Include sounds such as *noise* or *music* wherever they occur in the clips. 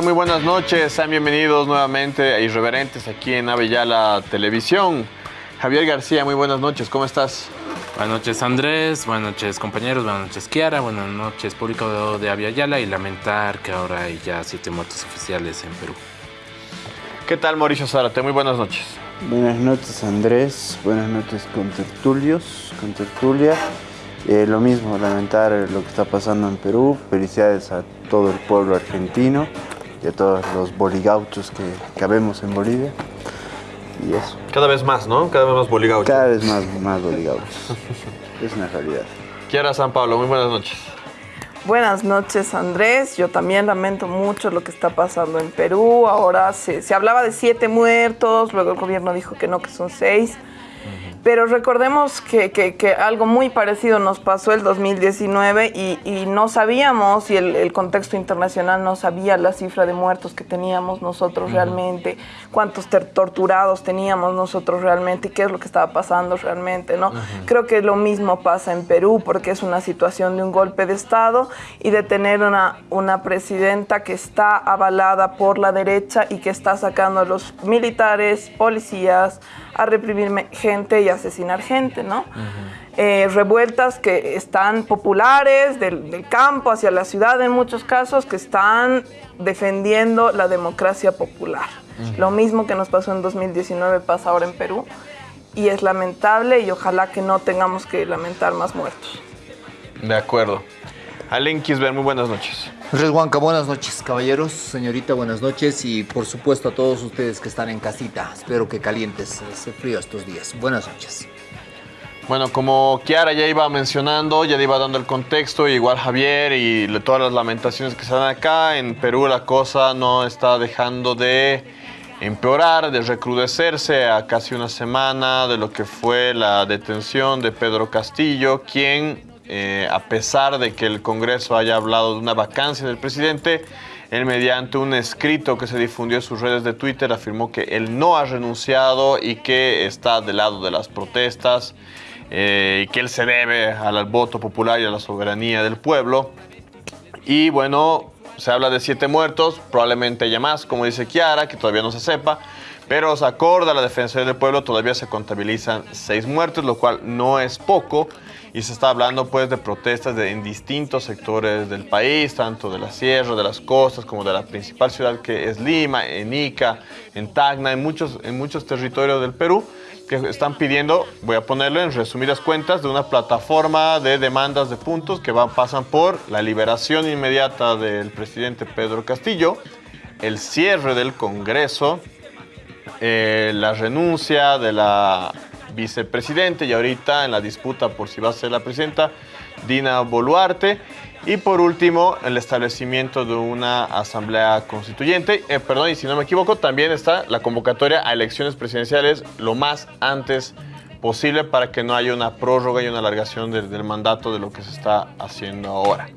Muy buenas noches. Sean bienvenidos nuevamente a Irreverentes aquí en Avellala Televisión. Javier García, muy buenas noches. ¿Cómo estás? Buenas noches Andrés, buenas noches compañeros, buenas noches Kiara, buenas noches público de, de Aviala y lamentar que ahora hay ya siete muertos oficiales en Perú. ¿Qué tal Mauricio Zárate? Muy buenas noches. Buenas noches Andrés, buenas noches con tertulios, con tertulia. Eh, lo mismo, lamentar lo que está pasando en Perú. Felicidades a todo el pueblo argentino y a todos los boligauchos que, que habemos en Bolivia. Y eso. Cada vez más, ¿no? Cada vez más boligaucho. Cada vez más, más boligauchos. *laughs* es una realidad. Kiara San Pablo, muy buenas noches. Buenas noches Andrés, yo también lamento mucho lo que está pasando en Perú. Ahora se, se hablaba de siete muertos, luego el gobierno dijo que no, que son seis. Pero recordemos que, que- que algo muy parecido nos pasó el 2019 y, y no sabíamos, y el, el contexto internacional no sabía la cifra de muertos que teníamos nosotros realmente, cuántos torturados teníamos nosotros realmente y qué es lo que estaba pasando realmente, ¿no? Creo que lo mismo pasa en Perú porque es una situación de un golpe de Estado y de tener una, una presidenta que está avalada por la derecha y que está sacando a los militares, policías, a reprimir gente y asesinar gente, ¿no? Eh, revueltas que están populares del, del campo hacia la ciudad en muchos casos, que están defendiendo la democracia popular. Lo mismo que nos pasó en 2019 pasa ahora en Perú y es lamentable y ojalá que no tengamos que lamentar más muertos. De acuerdo. Alen Kisber, muy buenas noches. Andrés Huanca, buenas noches, caballeros. Señorita, buenas noches. Y por supuesto a todos ustedes que están en casita. Espero que calientes ese frío estos días. Buenas noches. Bueno, como Kiara ya iba mencionando, ya le iba dando el contexto, igual Javier y todas las lamentaciones que se dan acá, en Perú la cosa no está dejando de empeorar, de recrudecerse a casi una semana de lo que fue la detención de Pedro Castillo, quien, eh, a pesar de que el Congreso haya hablado de una vacancia del presidente, él mediante un escrito que se difundió en sus redes de Twitter afirmó que él no ha renunciado y que está del lado de las protestas eh, y que él se debe al voto popular y a la soberanía del pueblo. Y bueno, se habla de siete muertos, probablemente haya más, como dice Kiara, que todavía no se sepa. Pero se acorda la Defensoría del Pueblo, todavía se contabilizan seis muertos, lo cual no es poco. Y se está hablando pues de protestas en distintos sectores del país, tanto de la sierra, de las costas, como de la principal ciudad que es Lima, en Ica, en Tacna, en muchos, en muchos territorios del Perú, que están pidiendo, voy a ponerlo en resumidas cuentas, de una plataforma de demandas de puntos que van, pasan por la liberación inmediata del presidente Pedro Castillo, el cierre del Congreso, eh, la renuncia de la vicepresidente y ahorita en la disputa por si va a ser la presidenta, Dina Boluarte. Y por último, el establecimiento de una asamblea constituyente. Eh, perdón, y si no me equivoco, también está la convocatoria a elecciones presidenciales lo más antes posible para que no haya una prórroga y una alargación del, mandato de lo que se está haciendo ahora.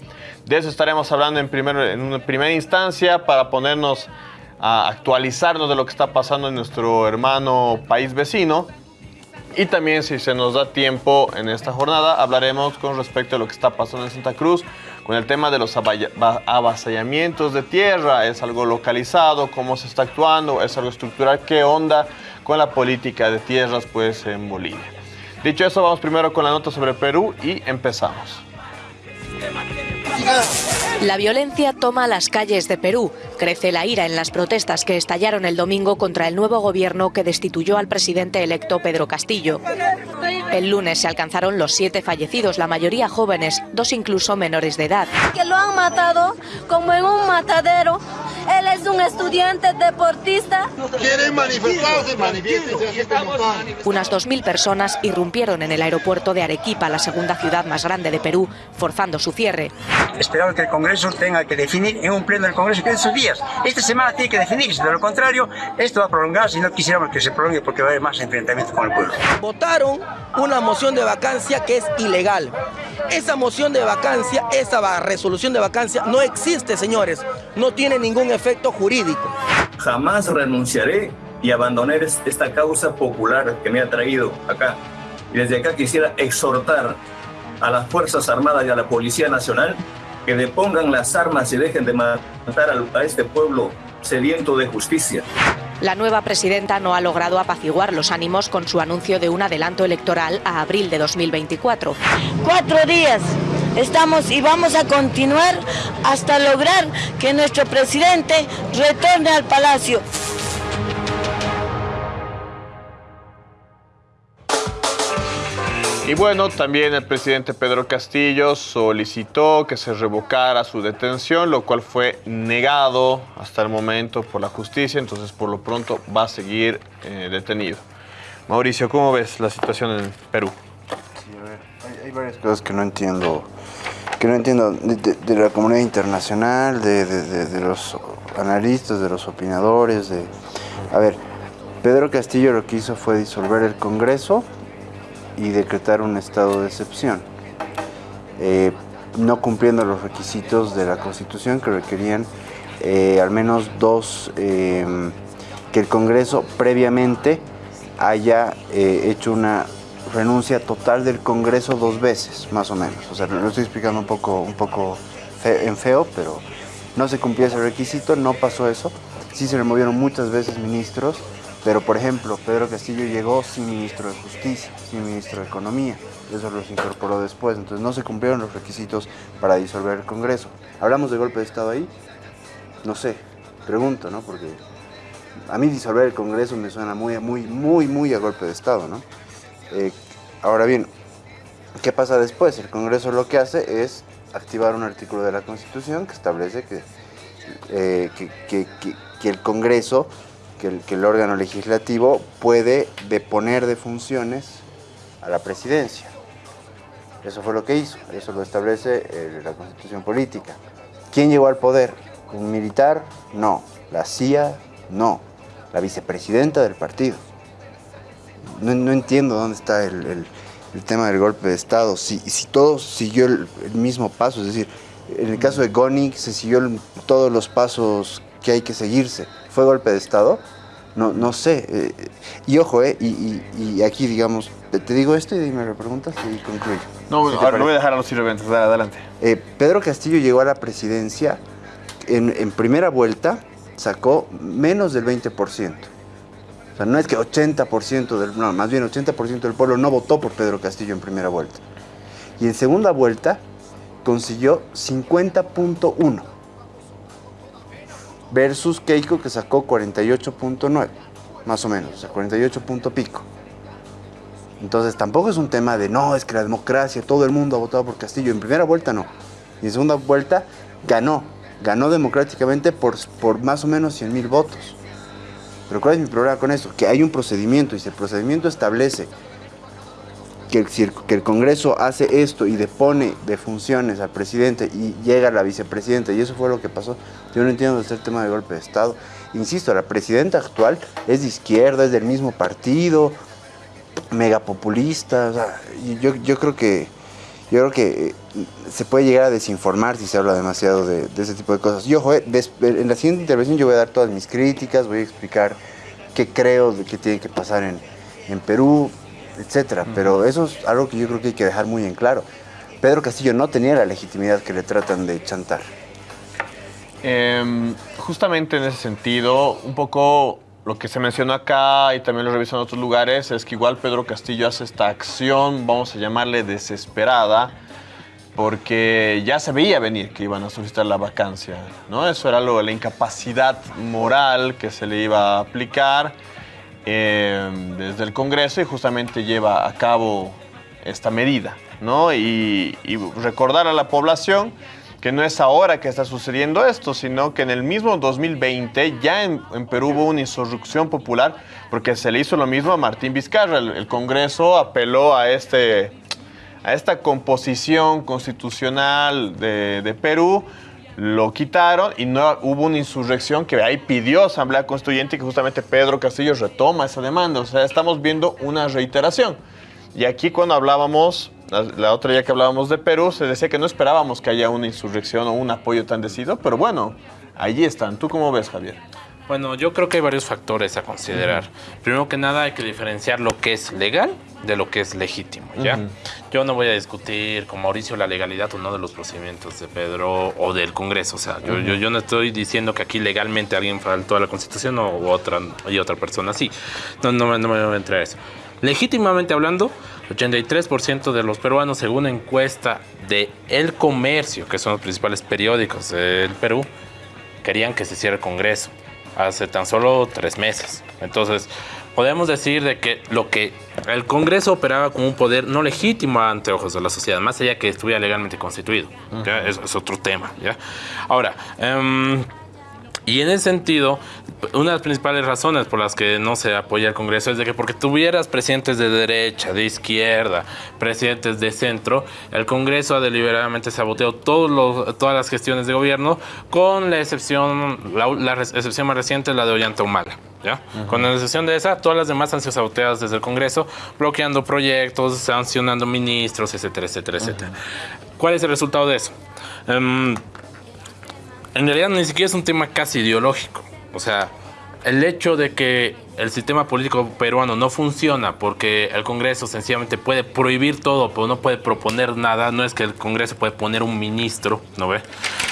De eso estaremos hablando en, primer, en una primera instancia para ponernos a actualizarnos de lo que está pasando en nuestro hermano país vecino. Y también, si se nos da tiempo en esta jornada, hablaremos con respecto a lo que está pasando en Santa Cruz, con el tema de los avasallamientos de tierra. ¿Es algo localizado? ¿Cómo se está actuando? ¿Es algo estructural? ¿Qué onda con la política de tierras pues, en Bolivia? Dicho eso, vamos primero con la nota sobre Perú y empezamos. La violencia toma las calles de Perú. Crece la ira en las protestas que estallaron el domingo contra el nuevo gobierno que destituyó al presidente electo Pedro Castillo. El lunes se alcanzaron los siete fallecidos, la mayoría jóvenes, dos incluso menores de edad. que lo han matado como en un matadero. Él es un estudiante deportista. Quieren manifestarse, están. Unas 2.000 personas irrumpieron en el aeropuerto de Arequipa, la segunda ciudad más grande de Perú, forzando su cierre. Esperamos que el Congreso tenga que definir en un pleno del Congreso que en sus días. Esta semana tiene que definirse, de lo contrario, esto va a prolongarse y no quisiéramos que se prolongue porque va a haber más enfrentamientos con el pueblo. votaron una moción de vacancia que es ilegal. Esa moción de vacancia, esa resolución de vacancia no existe, señores. No tiene ningún efecto jurídico. Jamás renunciaré y abandonaré es- esta causa popular que me ha traído acá. Y desde acá quisiera exhortar a las Fuerzas Armadas y a la Policía Nacional que depongan las armas y dejen de matar a este pueblo sediento de justicia. La nueva presidenta no ha logrado apaciguar los ánimos con su anuncio de un adelanto electoral a abril de 2024. Cuatro días estamos y vamos a continuar hasta lograr que nuestro presidente retorne al palacio. Y bueno, también el presidente Pedro Castillo solicitó que se revocara su detención, lo cual fue negado hasta el momento por la justicia, entonces por lo pronto va a seguir eh, detenido. Mauricio, ¿cómo ves la situación en Perú? Sí, a ver, hay, varias cosas que no entiendo, que no entiendo de, la comunidad internacional, de- de los analistas, de los opinadores, de... A ver, Pedro Castillo lo que hizo fue disolver el Congreso y decretar un estado de excepción, eh, no cumpliendo los requisitos de la Constitución que requerían eh, al menos dos, eh, que el Congreso previamente haya hecho una renuncia total del Congreso dos veces, más o menos. O sea, lo estoy explicando un poco, un poco en feo, pero no se cumplía ese requisito, no pasó eso. Sí se removieron muchas veces ministros, pero por ejemplo, Pedro Castillo llegó sin ministro de Justicia, sin ministro de Economía. Eso los incorporó después, entonces no se cumplieron los requisitos para disolver el Congreso. ¿Hablamos de golpe de Estado ahí? No sé, pregunto, ¿no? Porque a mí disolver el Congreso me suena muy, muy, muy, muy a golpe de Estado, ¿no? Eh, ahora bien, ¿qué pasa después? El Congreso lo que hace es activar un artículo de la Constitución que establece que, eh, que, el Congreso, que el, órgano legislativo puede deponer de funciones a la presidencia. Eso fue lo que hizo, eso lo establece eh, la Constitución política. ¿Quién llegó al poder? ¿Un militar? No. ¿La CIA? No. La vicepresidenta del partido. No, entiendo dónde está el, tema del golpe de Estado. Si, todo siguió el, mismo paso, es decir, en el caso de Goni se siguió todos los pasos que hay que seguirse. ¿Fue golpe de Estado? No, no sé. eh, y ojo, eh, y, y- y aquí digamos, te, te digo esto y me lo preguntas y concluyo. No, ahora lo parece. voy a dejar a los sirvientes, adelante. Eh, Pedro Castillo llegó a la presidencia en, en primera vuelta, sacó menos del 20%. O sea, no es que 80% del, no, más bien 80% del pueblo no votó por Pedro Castillo en primera vuelta. Y en segunda vuelta consiguió 50.1 versus Keiko que sacó 48.9, más o menos, o sea, 48 punto pico. Entonces tampoco es un tema de no, es que la democracia, todo el mundo ha votado por Castillo. En primera vuelta no. Y en segunda vuelta ganó. Ganó democráticamente por, por más o menos 100 mil votos. Pero ¿cuál es mi problema con eso? Que hay un procedimiento y si el procedimiento establece que el, Congreso hace esto y depone de funciones al presidente y llega la vicepresidenta y eso fue lo que pasó, yo no entiendo este tema de golpe de Estado. Insisto, la presidenta actual es de izquierda, es del mismo partido, megapopulista. O yo, yo creo que yo creo que eh, se puede llegar a desinformar si se habla demasiado de, de ese tipo de cosas. Y ojo, eh, des- en la siguiente intervención yo voy a dar todas mis críticas, voy a explicar qué creo de que tiene que pasar en, en Perú, etcétera. Pero eso es algo que yo creo que hay que dejar muy en claro. Pedro Castillo no tenía la legitimidad que le tratan de chantar. Em, justamente en ese sentido, un poco lo que se mencionó acá y también lo reviso en otros lugares es que igual Pedro Castillo hace esta acción, vamos a llamarle desesperada, porque ya se veía venir que iban a solicitar la vacancia, ¿no? Eso era lo de la incapacidad moral que se le iba a aplicar em, desde el Congreso y justamente lleva a cabo esta medida, ¿no? Y, y recordar a la población que no es ahora que está sucediendo esto, sino que en el mismo 2020 ya en, en Perú hubo una insurrección popular porque se le hizo lo mismo a Martín Vizcarra. El, el Congreso apeló a, este, a esta composición constitucional de, de Perú, lo quitaron y no hubo una insurrección que ahí pidió Asamblea Constituyente y que justamente Pedro Castillo retoma esa demanda. O sea, estamos viendo una reiteración. Y aquí cuando hablábamos, la, otra día que hablábamos de Perú, se decía que no esperábamos que haya una insurrección o un apoyo tan decidido, pero bueno, allí están. ¿Tú cómo ves, Javier? Bueno, yo creo que hay varios factores a considerar. Primero que nada hay que diferenciar lo que es legal de lo que es legítimo, ¿ya? Ujú. Yo no voy a discutir con Mauricio la legalidad o no de los procedimientos de Pedro o del Congreso, o sea, yo, yo, yo no estoy diciendo que aquí legalmente alguien faltó a la Constitución o u otra, y otra persona sí. No, no, no me voy a entrar a eso. Legítimamente hablando, 83% de los peruanos, según encuesta de El Comercio, que son los principales periódicos del Perú, querían que se cierre el Congreso hace tan solo tres meses. Entonces, podemos decir de que lo que el Congreso operaba como un poder no legítimo ante ojos de la sociedad, más allá que estuviera legalmente constituido. es otro tema. ¿ya? Ahora, em, y en ese sentido, una de las principales razones por las que no se apoya el Congreso es de que porque tuvieras presidentes de derecha, de izquierda, presidentes de centro, el Congreso ha deliberadamente saboteado todos los- todas las gestiones de gobierno, con la excepción, la, la excepción más reciente, la de Ollanta Humala. ¿ya? Con la excepción de esa, todas las demás han sido saboteadas desde el Congreso, bloqueando proyectos, sancionando ministros, etcétera, etcétera, etcétera. ¿Cuál es el resultado de eso? Em, en realidad ni siquiera es un tema casi ideológico. O sea, el hecho de que el sistema político peruano no funciona porque el Congreso sencillamente puede prohibir todo, pero no puede proponer nada, no es que el Congreso puede poner un ministro, ¿no ve?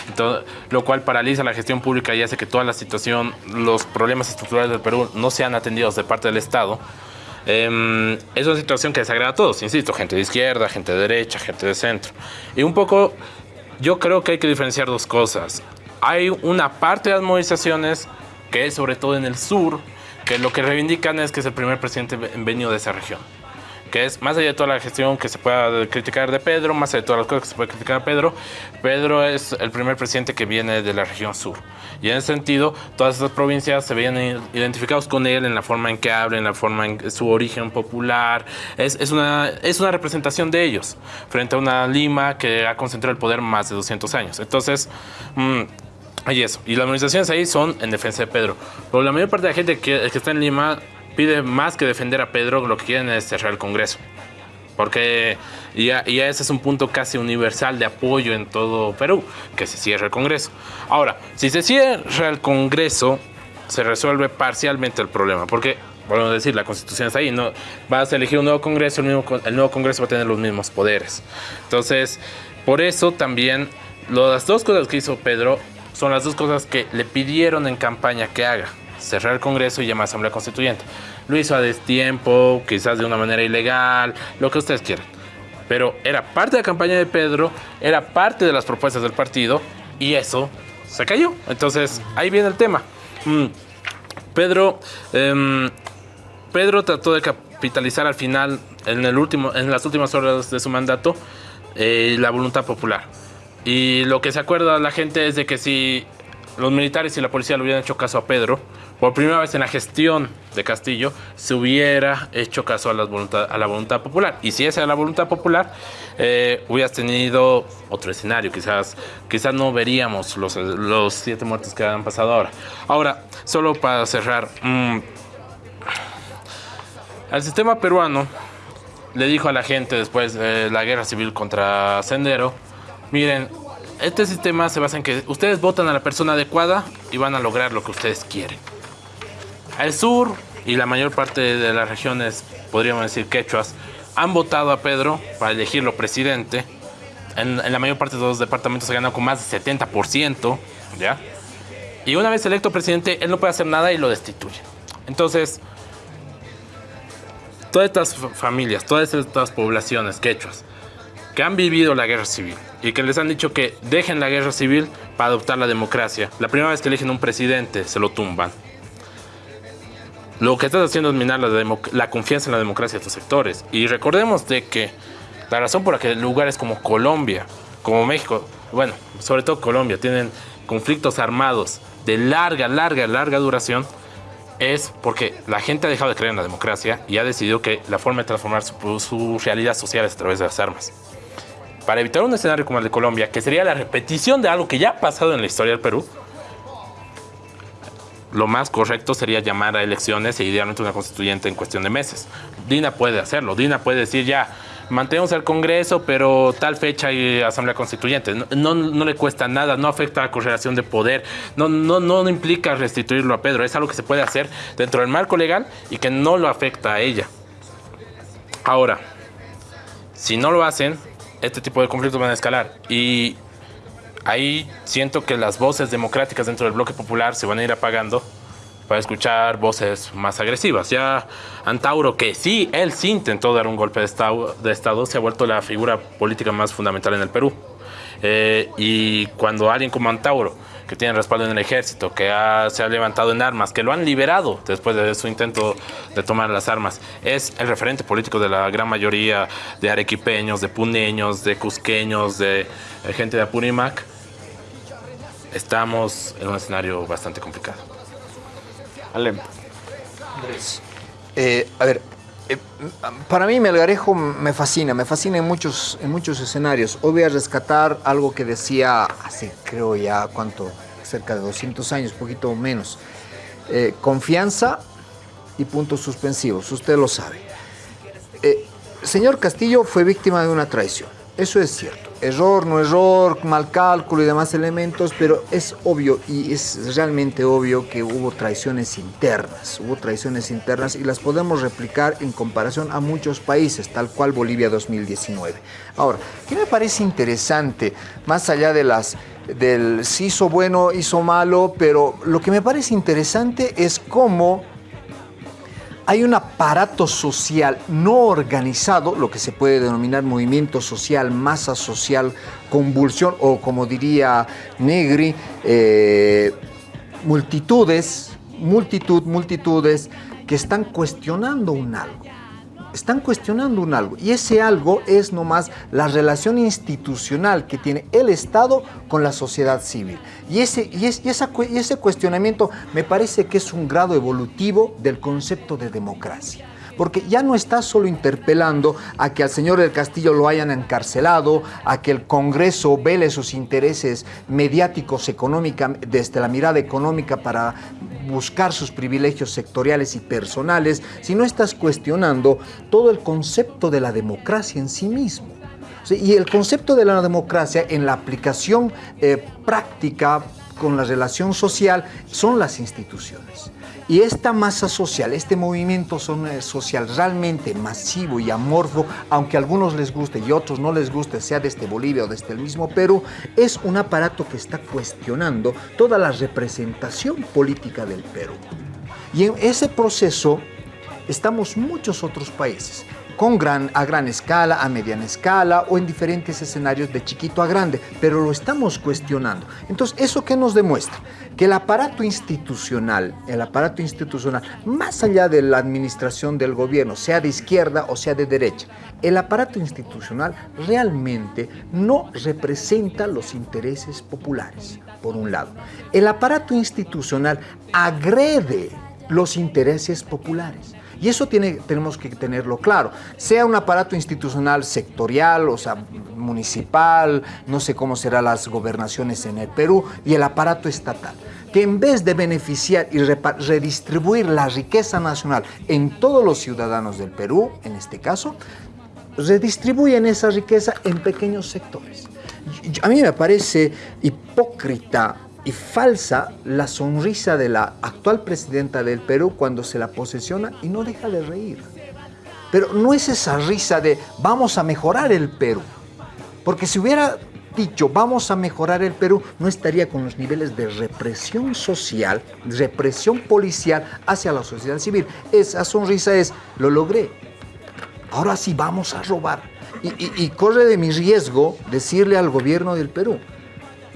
Entonces, lo cual paraliza la gestión pública y hace que toda la situación, los problemas estructurales del Perú no sean atendidos de parte del Estado. Em, es una situación que desagrada a todos, insisto, gente de izquierda, gente de derecha, gente de centro. Y un poco, yo creo que hay que diferenciar dos cosas. Hay una parte de las movilizaciones que es sobre todo en el sur, que lo que reivindican es que es el primer presidente ve- venido de esa región. Que es, más allá de toda la gestión que se pueda criticar de Pedro, más allá de todas las cosas que se puede criticar a Pedro, Pedro es el primer presidente que viene de la región sur. Y en ese sentido, todas estas provincias se veían identificados con él en la forma en que habla, en la forma en su origen popular. Es, es, una, es una representación de ellos frente a una Lima que ha concentrado el poder más de 200 años. Entonces, mm, hay eso. Y las movilizaciones ahí son en defensa de Pedro. Pero la mayor parte de la gente que, que está en Lima pide más que defender a Pedro, lo que quieren es cerrar el Congreso. Porque ya, ya ese es un punto casi universal de apoyo en todo Perú, que se cierre el Congreso. Ahora, si se cierra el Congreso, se resuelve parcialmente el problema. Porque, volvemos a decir, la Constitución está ahí. No, vas a elegir un nuevo Congreso, el, mismo, el nuevo Congreso va a tener los mismos poderes. Entonces, por eso también las dos cosas que hizo Pedro son las dos cosas que le pidieron en campaña que haga. Cerrar el Congreso y llamar a Asamblea Constituyente. Lo hizo a destiempo, quizás de una manera ilegal, lo que ustedes quieran. Pero era parte de la campaña de Pedro, era parte de las propuestas del partido y eso se cayó. Entonces, ahí viene el tema. Mm, Pedro, em, Pedro trató de capitalizar al final, en, el último, en las últimas horas de su mandato, eh, la voluntad popular. Y lo que se acuerda la gente es de que si los militares y la policía le hubieran hecho caso a Pedro, por primera vez en la gestión de Castillo, se hubiera hecho caso a la voluntad, a la voluntad popular. Y si esa era la voluntad popular, eh, hubieras tenido otro escenario. Quizás, quizás no veríamos los, los siete muertos que han pasado ahora. Ahora, solo para cerrar, mm, el sistema peruano le dijo a la gente después de la guerra civil contra Sendero, miren, este sistema se basa en que ustedes votan a la persona adecuada y van a lograr lo que ustedes quieren. El sur y la mayor parte de las regiones, podríamos decir quechuas, han votado a Pedro para elegirlo presidente. En, la mayor parte de los departamentos se ganado con más de 70%, ¿ya? Y una vez electo presidente, él no puede hacer nada y lo destituye. Entonces, todas estas fa- familias, todas estas poblaciones quechuas que han vivido la guerra civil y que les han dicho que dejen la guerra civil para adoptar la democracia, la primera vez que eligen un presidente se lo tumban. Lo que estás haciendo es minar la, confianza en la democracia de estos sectores. Y recordemos de que la razón por la que lugares como Colombia, como México, bueno, sobre todo Colombia, tienen conflictos armados de larga, larga, larga duración, es porque la gente ha dejado de creer en la democracia y ha decidido que la forma de transformar su, su realidad social es a través de las armas. Para evitar un escenario como el de Colombia, que sería la repetición de algo que ya ha pasado en la historia del Perú, lo más correcto sería llamar a elecciones e idealmente una constituyente en cuestión de meses. Dina puede hacerlo. Dina puede decir ya, mantenemos el Congreso, pero tal fecha hay Asamblea Constituyente. No le cuesta nada, no afecta a la correlación de poder, no, no, no implica restituirlo a Pedro, es algo que se puede hacer dentro del marco legal y que no lo afecta a ella. Ahora, si no lo hacen, este tipo de conflictos van a escalar. Y ahí siento que las voces democráticas dentro del bloque popular se van a ir apagando para escuchar voces más agresivas. Ya Antauro, que sí, él sí intentó dar un golpe de estado, de estado se ha vuelto la figura política más fundamental en el Perú. Eh, y cuando alguien como Antauro, que tiene respaldo en el ejército, que se ha levantado en armas, que lo han liberado después de su intento de tomar las armas, es el referente político de la gran mayoría de arequipeños, de puneños, de cusqueños, de eh, gente de Apurimac, estamos en un escenario bastante complicado. Ale. Eh, a ver, eh, para mí Melgarejo me fascina, me fascina en muchos, en muchos escenarios. Hoy voy a rescatar algo que decía hace, creo ya, ¿cuánto? Cerca de 200 años, poquito menos. Eh, confianza y puntos suspensivos, usted lo sabe. Eh, señor Castillo fue víctima de una traición, eso es cierto error, no error, mal cálculo y demás elementos, pero es obvio y es realmente obvio que hubo traiciones internas, hubo traiciones internas y las podemos replicar en comparación a muchos países, tal cual Bolivia 2019. Ahora, ¿qué me parece interesante, más allá de las del si hizo bueno, hizo malo, pero lo que me parece interesante es cómo hay un aparato social no organizado, lo que se puede denominar movimiento social, masa social, convulsión o como diría Negri, eh, multitudes, multitud, multitudes que están cuestionando un algo están cuestionando un algo y ese algo es nomás la relación institucional que tiene el Estado con la sociedad civil. Y ese, y, y ese cuestionamiento me parece que es un grado evolutivo del concepto de democracia porque ya no está solo interpelando a que al señor del Castillo lo hayan encarcelado, a que el Congreso vele sus intereses mediáticos económicos desde la mirada económica para buscar sus privilegios sectoriales y personales, sino estás cuestionando todo el concepto de la democracia en sí mismo. Y el concepto de la democracia en la aplicación eh, práctica con la relación social son las instituciones. Y esta masa social, este movimiento eh, social realmente masivo y amorfo, aunque a algunos les guste y otros no les guste, sea desde Bolivia o desde el mismo Perú, es un aparato que está cuestionando toda la representación política del Perú. Y en ese proceso estamos muchos otros países con gran, a gran escala, a mediana escala o en diferentes escenarios de chiquito a grande, pero lo estamos cuestionando. Entonces, ¿eso qué nos demuestra? Que el aparato institucional, el aparato institucional, más allá de la administración del gobierno, sea de izquierda o sea de derecha, el aparato institucional realmente no representa los intereses populares, por un lado. El aparato institucional agrede los intereses populares. Y eso tiene, tenemos que tenerlo claro. Sea un aparato institucional sectorial, o sea, municipal, no sé cómo serán las gobernaciones en el Perú, y el aparato estatal que en vez de beneficiar y redistribuir la riqueza nacional en todos los ciudadanos del Perú, en este caso, redistribuyen esa riqueza en pequeños sectores. A mí me parece hipócrita y falsa la sonrisa de la actual presidenta del Perú cuando se la posesiona y no deja de reír. Pero no es esa risa de vamos a mejorar el Perú. Porque si hubiera dicho vamos a mejorar el Perú, no estaría con los niveles de represión social, represión policial hacia la sociedad civil. Esa sonrisa es, lo logré. Ahora sí vamos a robar. Y, y corre de mi riesgo decirle al gobierno del Perú,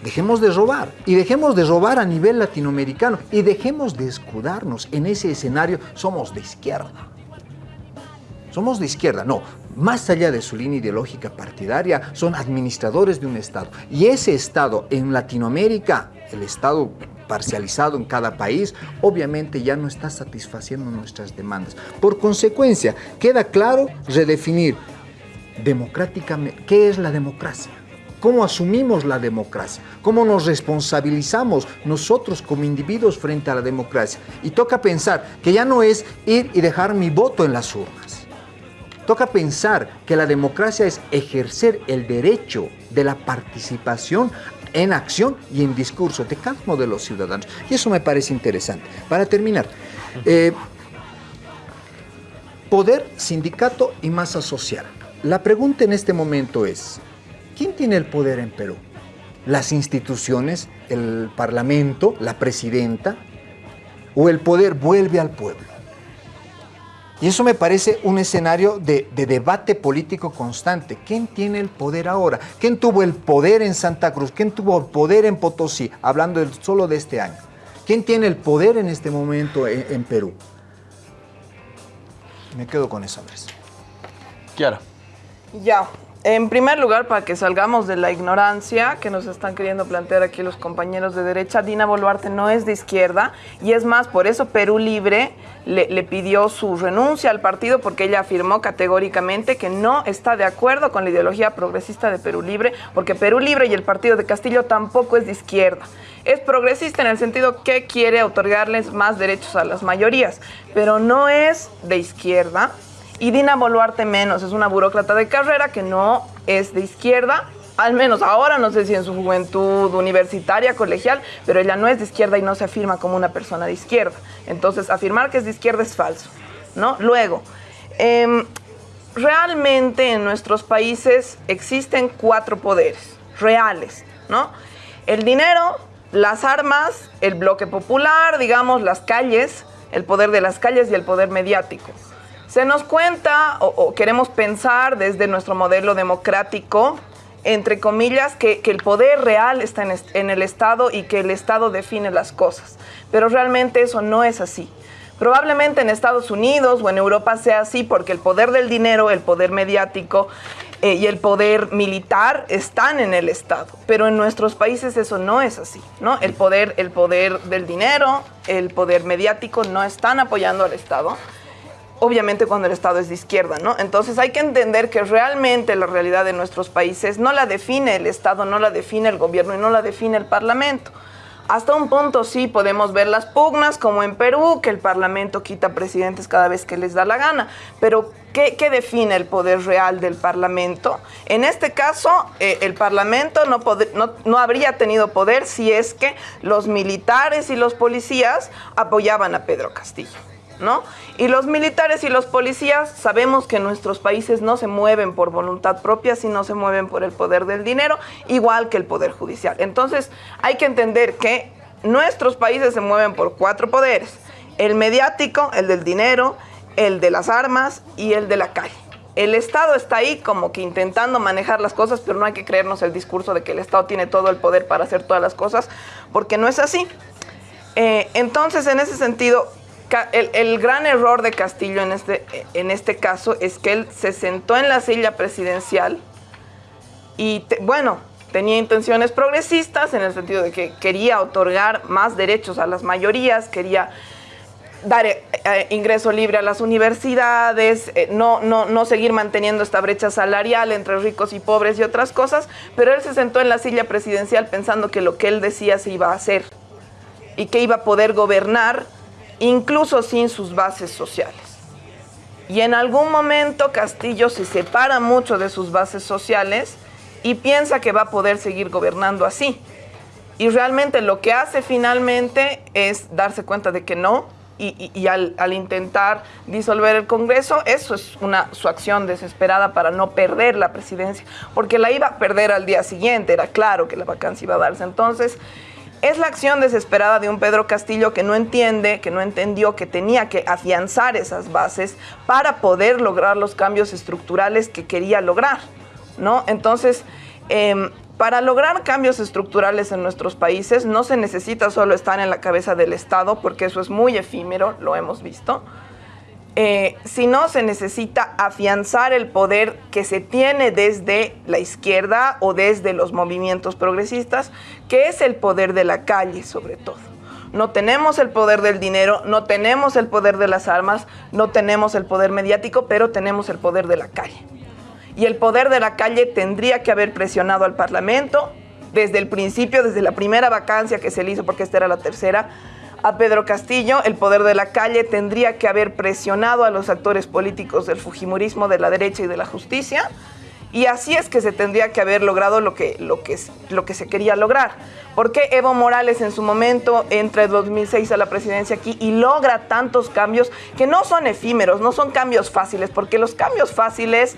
Dejemos de robar y dejemos de robar a nivel latinoamericano y dejemos de escudarnos en ese escenario. Somos de izquierda. Somos de izquierda, no. Más allá de su línea ideológica partidaria, son administradores de un Estado. Y ese Estado en Latinoamérica, el Estado parcializado en cada país, obviamente ya no está satisfaciendo nuestras demandas. Por consecuencia, queda claro redefinir democráticamente qué es la democracia cómo asumimos la democracia, cómo nos responsabilizamos nosotros como individuos frente a la democracia. Y toca pensar que ya no es ir y dejar mi voto en las urnas. Toca pensar que la democracia es ejercer el derecho de la participación en acción y en discurso de cada uno de los ciudadanos. Y eso me parece interesante. Para terminar, eh, poder, sindicato y masa social. La pregunta en este momento es, ¿quién tiene el poder en Perú? ¿Las instituciones, el parlamento, la presidenta? ¿O el poder vuelve al pueblo? Y eso me parece un escenario de, de, debate político constante. ¿Quién tiene el poder ahora? ¿Quién tuvo el poder en Santa Cruz? ¿Quién tuvo el poder en Potosí? Hablando solo de este año. ¿Quién tiene el poder en este momento en, en Perú? Me quedo con eso, Andrés. Kiara. Ya. En primer lugar, para que salgamos de la ignorancia que nos están queriendo plantear aquí los compañeros de derecha, Dina Boluarte no es de izquierda y es más, por eso Perú Libre le, pidió su renuncia al partido porque ella afirmó categóricamente que no está de acuerdo con la ideología progresista de Perú Libre, porque Perú Libre y el partido de Castillo tampoco es de izquierda. Es progresista en el sentido que quiere otorgarles más derechos a las mayorías, pero no es de izquierda y Dina Boluarte menos, es una burócrata de carrera que no es de izquierda, al menos ahora, no sé si en su juventud universitaria, colegial, pero ella no es de izquierda y no se afirma como una persona de izquierda. Entonces, afirmar que es de izquierda es falso, ¿no? Luego, eh, realmente en nuestros países existen cuatro poderes reales, ¿no? El dinero, las armas, el bloque popular, digamos, las calles, el poder de las calles y el poder mediático. Se nos cuenta o, queremos pensar desde nuestro modelo democrático, entre comillas, que, que el poder real está en, en, el Estado y que el Estado define las cosas. Pero realmente eso no es así. Probablemente en Estados Unidos o en Europa sea así porque el poder del dinero, el poder mediático eh, y el poder militar están en el Estado. Pero en nuestros países eso no es así. ¿no? El, poder, el poder del dinero, el poder mediático no están apoyando al Estado obviamente cuando el Estado es de izquierda, ¿no? Entonces hay que entender que realmente la realidad de nuestros países no la define el Estado, no la define el gobierno y no la define el Parlamento. Hasta un punto sí podemos ver las pugnas, como en Perú, que el Parlamento quita presidentes cada vez que les da la gana. Pero, ¿qué, define el poder real del Parlamento? En este caso, eh, el Parlamento no habría tenido poder si es que los militares y los policías apoyaban a Pedro Castillo. ¿No? Y los militares y los policías sabemos que nuestros países no se mueven por voluntad propia, sino se mueven por el poder del dinero, igual que el poder judicial. Entonces, hay que entender que nuestros países se mueven por cuatro poderes: el mediático, el del dinero, el de las armas y el de la calle. El Estado está ahí como que intentando manejar las cosas, pero no hay que creernos el discurso de que el Estado tiene todo el poder para hacer todas las cosas, porque no es así. Eh, entonces, en ese sentido, el, el, gran error de Castillo en este, en este caso es que él se sentó en la silla presidencial y, te, bueno, tenía intenciones progresistas en el sentido de que quería otorgar más derechos a las mayorías, quería dar eh, eh, ingreso libre a las universidades, eh, no, no, no seguir manteniendo esta brecha salarial entre ricos y pobres y otras cosas, pero él se sentó en la silla presidencial pensando que lo que él decía se iba a hacer y que iba a poder gobernar incluso sin sus bases sociales. Y en algún momento Castillo se separa mucho de sus bases sociales y piensa que va a poder seguir gobernando así. Y realmente lo que hace finalmente es darse cuenta de que no, y, al, intentar disolver el Congreso, eso es su acción desesperada para no perder la presidencia, porque la iba a perder al día siguiente, era claro que la vacancia iba a darse. Entonces, es la acción desesperada de un Pedro Castillo que no entiende, que no entendió que tenía que afianzar esas bases para poder lograr los cambios estructurales que quería lograr, ¿no? Entonces, eh, para lograr cambios estructurales en nuestros países no se necesita solo estar en la cabeza del Estado, porque eso es muy efímero, lo hemos visto, eh, sino se necesita afianzar el poder que se tiene desde la izquierda o desde los movimientos progresistas, que es el poder de la calle sobre todo. No tenemos el poder del dinero, no tenemos el poder de las armas, no tenemos el poder mediático, pero tenemos el poder de la calle. Y el poder de la calle tendría que haber presionado al Parlamento desde el principio, desde la primera vacancia que se le hizo, porque esta era la tercera, a Pedro Castillo, el poder de la calle tendría que haber presionado a los actores políticos del Fujimorismo, de la derecha y de la justicia. Y así es que se tendría que haber logrado lo que, lo que, lo que se quería lograr. Porque Evo Morales en su momento entra en 2006 a la presidencia aquí y logra tantos cambios que no son efímeros, no son cambios fáciles, porque los cambios fáciles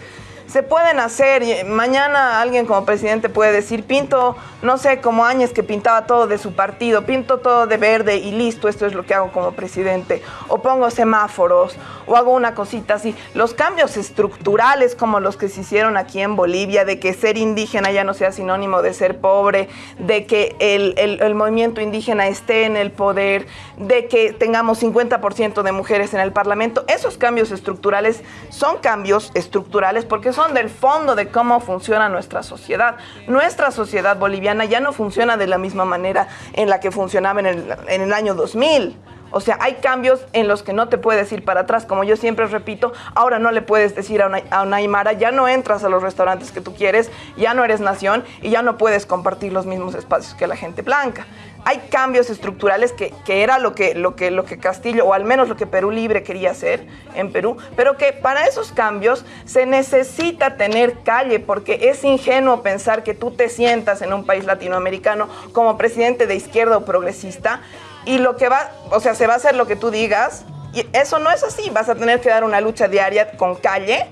se pueden hacer. Mañana alguien como presidente puede decir, pinto, no sé, como Áñez que pintaba todo de su partido, pinto todo de verde y listo, esto es lo que hago como presidente. O pongo semáforos, o hago una cosita así. Los cambios estructurales como los que se hicieron aquí en Bolivia, de que ser indígena ya no sea sinónimo de ser pobre, de que el, el movimiento indígena esté en el poder, de que tengamos 50% de mujeres en el Parlamento, esos cambios estructurales son cambios estructurales porque del fondo de cómo funciona nuestra sociedad. Nuestra sociedad boliviana ya no funciona de la misma manera en la que funcionaba en el, en el año 2000. O sea, hay cambios en los que no te puedes ir para atrás. Como yo siempre repito, ahora no le puedes decir a una, a una, Aymara, ya no entras a los restaurantes que tú quieres, ya no eres nación y ya no puedes compartir los mismos espacios que la gente blanca hay cambios estructurales que, que, era lo que, lo, que, lo que Castillo, o al menos lo que Perú Libre quería hacer en Perú, pero que para esos cambios se necesita tener calle, porque es ingenuo pensar que tú te sientas en un país latinoamericano como presidente de izquierda o progresista y lo que va, o sea, se va a hacer lo que tú digas, y eso no es así, vas a tener que dar una lucha diaria con calle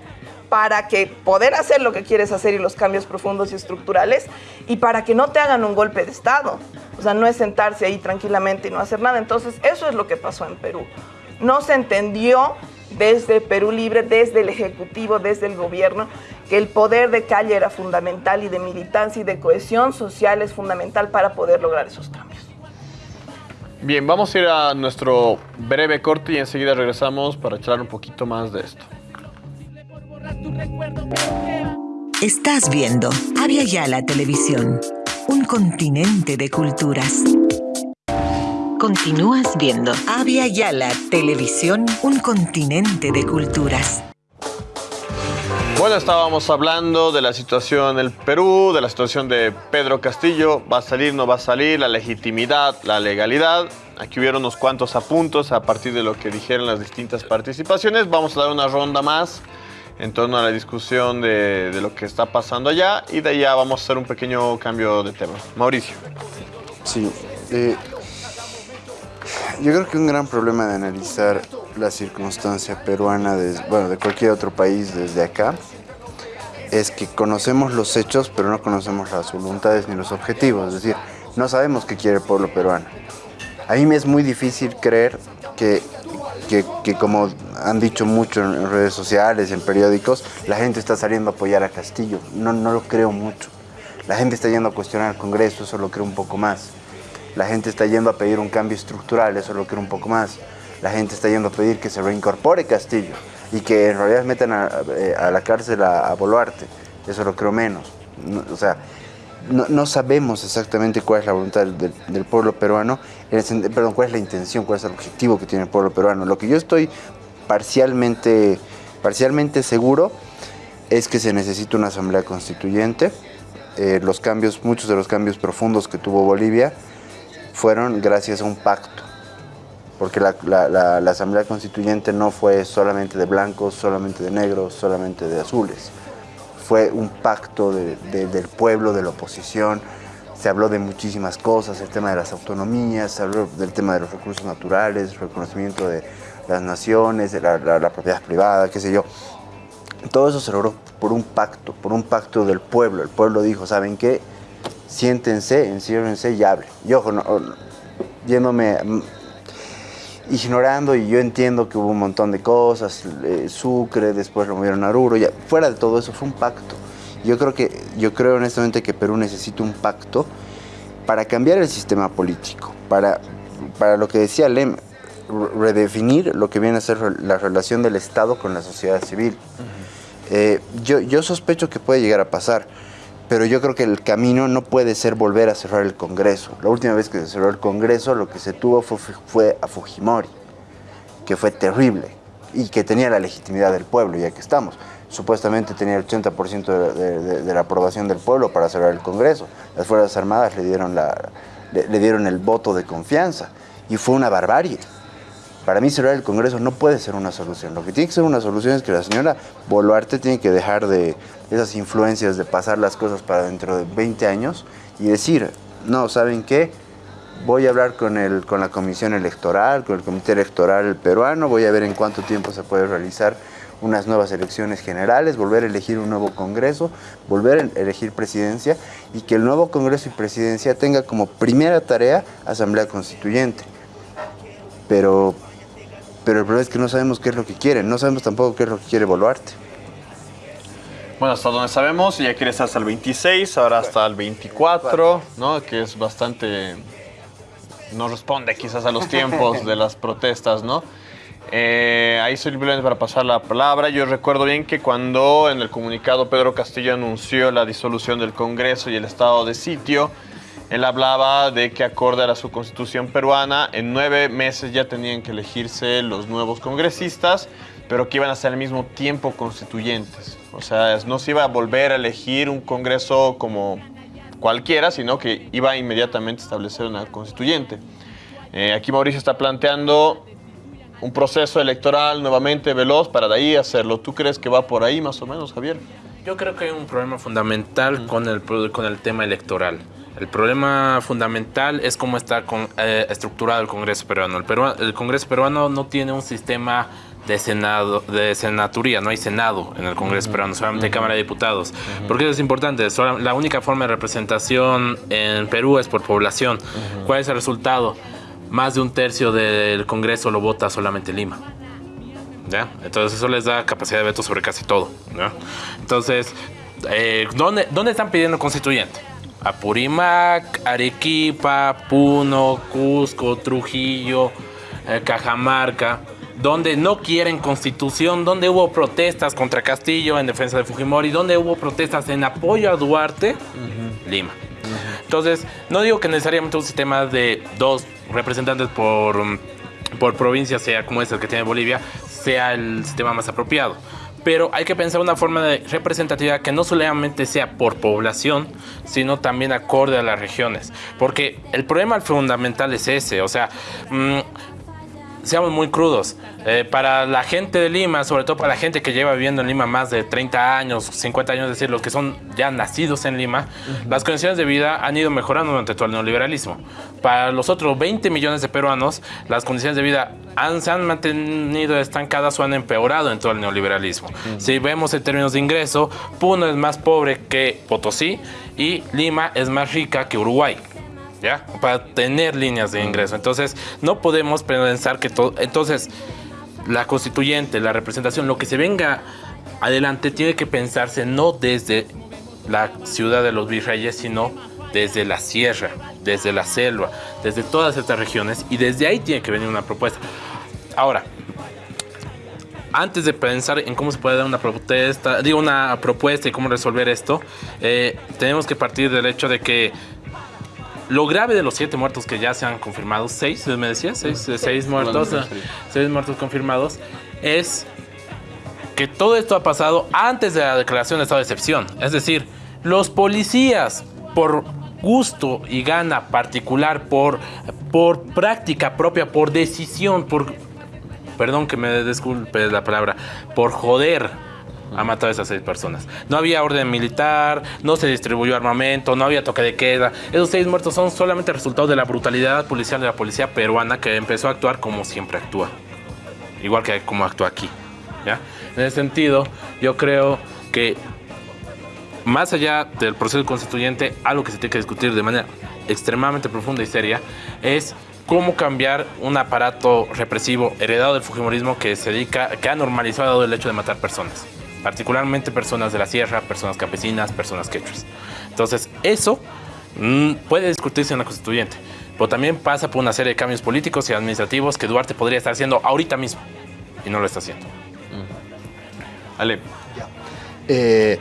para que poder hacer lo que quieres hacer y los cambios profundos y estructurales y para que no te hagan un golpe de Estado. O sea, no es sentarse ahí tranquilamente y no hacer nada. Entonces, eso es lo que pasó en Perú. No se entendió desde Perú Libre, desde el Ejecutivo, desde el gobierno, que el poder de calle era fundamental y de militancia y de cohesión social es fundamental para poder lograr esos cambios. Bien, vamos a ir a nuestro breve corte y enseguida regresamos para charlar un poquito más de esto. Estás viendo Avia Yala Televisión, un continente de culturas. Continúas viendo Avia Yala Televisión, un continente de culturas. Bueno, estábamos hablando de la situación en el Perú, de la situación de Pedro Castillo, va a salir, no va a salir, la legitimidad, la legalidad. Aquí hubieron unos cuantos apuntos a partir de lo que dijeron las distintas participaciones. Vamos a dar una ronda más en torno a la discusión de, lo que está pasando allá y de allá vamos a hacer un pequeño cambio de tema. Mauricio. Sí, eh, yo creo que un gran problema de analizar la circunstancia peruana, bueno, de cualquier otro país desde acá, es que conocemos los hechos, pero no conocemos las voluntades ni los objetivos. Es decir, no sabemos qué quiere el pueblo peruano. A mí me es muy difícil creer que que, que, como han dicho mucho en redes sociales, en periódicos, la gente está saliendo a apoyar a Castillo. No, no lo creo mucho. La gente está yendo a cuestionar al Congreso, eso lo creo un poco más. La gente está yendo a pedir un cambio estructural, eso lo creo un poco más. La gente está yendo a pedir que se reincorpore Castillo y que en realidad metan a, eh, a la cárcel a, a, Boluarte, eso lo creo menos. No, o sea, no, no, sabemos exactamente cuál es la voluntad del, del pueblo peruano, el, cuál es la intención, cuál es el objetivo que tiene el pueblo peruano. Lo que yo estoy parcialmente, parcialmente seguro es que se necesita una asamblea constituyente. Eh, los cambios, muchos de los cambios profundos que tuvo Bolivia fueron gracias a un pacto. Porque la, la, asamblea constituyente no fue solamente de blancos, solamente de negros, solamente de azules fue un pacto de, de, del pueblo, de la oposición. Se habló de muchísimas cosas, el tema de las autonomías, se habló del tema de los recursos naturales, reconocimiento de las naciones, de la, propiedad privada, qué sé yo. Todo eso se logró por un pacto, por un pacto del pueblo. El pueblo dijo, ¿saben qué? Siéntense, enciérrense y hablen. Y ojo, no, yéndome ignorando y yo entiendo que hubo un montón de cosas, eh, Sucre, después lo movieron a Oruro, ya fuera de todo eso fue un pacto. Yo creo que yo creo honestamente que Perú necesita un pacto para cambiar el sistema político, para para lo que decía Lem, redefinir lo que viene a ser la relación del Estado con la sociedad civil. Uh -huh. eh, yo, yo sospecho que puede llegar a pasar pero yo creo que el camino no puede ser volver a cerrar el Congreso. La última vez que se cerró el Congreso lo que se tuvo fue, fue a Fujimori, que fue terrible y que tenía la legitimidad del pueblo, ya que estamos. Supuestamente tenía el 80% de, la aprobación del pueblo para cerrar el Congreso. Las Fuerzas Armadas le dieron, le dieron el voto de confianza y fue una barbarie. Para mí cerrar el Congreso no puede ser una solución. Lo que tiene que ser una solución es que la señora Boluarte tiene que dejar de esas influencias de pasar las cosas para dentro de 20 años y decir, no, ¿saben qué? Voy a hablar con, el, con la comisión electoral, con el comité electoral peruano, voy a ver en cuánto tiempo se puede realizar unas nuevas elecciones generales, volver a elegir un nuevo Congreso, volver a elegir presidencia y que el nuevo Congreso y presidencia tenga como primera tarea Asamblea Constituyente. Pero pero el problema es que no sabemos qué es lo que quieren, no sabemos tampoco qué es lo que quiere Boluarte. Bueno, hasta donde sabemos, ya quiere estar hasta el 26, ahora hasta el 24, ¿no? Que es bastante... No responde quizás a los tiempos de las protestas, ¿no? Eh, ahí simplemente para pasar la palabra, yo recuerdo bien que cuando en el comunicado Pedro Castillo anunció la disolución del Congreso y el estado de sitio, él hablaba de que acorde a su constitución peruana, en nueve meses ya tenían que elegirse los nuevos congresistas, pero que iban a ser al mismo tiempo constituyentes. O sea, no se iba a volver a elegir un congreso como cualquiera, sino que iba inmediatamente a establecer una constituyente. Eh, aquí Mauricio está planteando un proceso electoral nuevamente veloz para de ahí hacerlo. ¿Tú crees que va por ahí más o menos, Javier? Yo creo que hay un problema fundamental con, el, con el tema electoral. El problema fundamental es cómo está eh, estructurado el Congreso peruano. El, el, Congreso peruano no tiene un sistema de senado, de senaturía, no hay senado en el Congreso peruano, solamente Cámara de Diputados. ¿Por qué eso es importante? la única forma de representación en Perú es por población. ¿Cuál es el resultado? Más de un tercio del Congreso lo vota solamente Lima. ¿Ya? Entonces eso les da capacidad de veto sobre casi todo. Entonces, eh, ¿dónde, ¿dónde están pidiendo constituyente? Apurímac, Arequipa, Puno, Cusco, Trujillo, eh, Cajamarca, donde no quieren constitución, donde hubo protestas contra Castillo en defensa de Fujimori, donde hubo protestas en apoyo a Duarte, Lima. Entonces, no digo que necesariamente un sistema de dos representantes por, por provincia, sea como es el que tiene Bolivia, sea el sistema más apropiado pero hay que pensar una forma de representatividad que no solamente sea por población, sino también acorde a las regiones. Porque el problema fundamental es ese, o sea, mm, seamos muy crudos. Eh, para la gente de Lima, sobre todo para la gente que lleva viviendo en Lima más de 30 años, 50 años, es decir, los que son ya nacidos en Lima, las condiciones de vida han ido mejorando durante todo el neoliberalismo. Para los otros 20 millones de peruanos, las condiciones de vida han, se han mantenido estancadas o han empeorado en todo el neoliberalismo. Si vemos en términos de ingreso, Puno es más pobre que Potosí y Lima es más rica que Uruguay. Para tener líneas de ingreso. Entonces, no podemos pensar que todo... Entonces, la constituyente, la representación, lo que se venga adelante tiene que pensarse no desde la ciudad de los virreyes, sino desde la sierra, desde la selva, desde todas estas regiones y desde ahí tiene que venir una propuesta. Ahora, antes de pensar en cómo se puede dar una protesta, digo una propuesta y cómo resolver esto, eh, tenemos que partir del hecho de que lo grave de los siete muertos que ya se han confirmado, seis, me decía, seis, seis muertos, seis muertos confirmados, es que todo esto ha pasado antes de la declaración de estado de excepción. Es decir, los policías, por gusto y gana particular, por, por práctica propia, por decisión, por, perdón que me disculpe la palabra, por joder ha matado a esas seis personas. No había orden militar, no se distribuyó armamento, no había toque de queda. Esos seis muertos son solamente resultado de la brutalidad policial de la policía peruana que empezó a actuar como siempre actúa. Igual que como actúa aquí. ¿ya? En ese sentido, yo creo que más allá del proceso constituyente, algo que se tiene que discutir de manera extremadamente profunda y seria es cómo cambiar un aparato represivo heredado del Fujimorismo que se dedica, que ha normalizado el hecho de matar personas particularmente personas de la sierra, personas campesinas, personas quechuas. Entonces, eso mm, puede discutirse en la constituyente, pero también pasa por una serie de cambios políticos y administrativos que Duarte podría estar haciendo ahorita mismo y no lo está haciendo. Mm. Ale. Eh,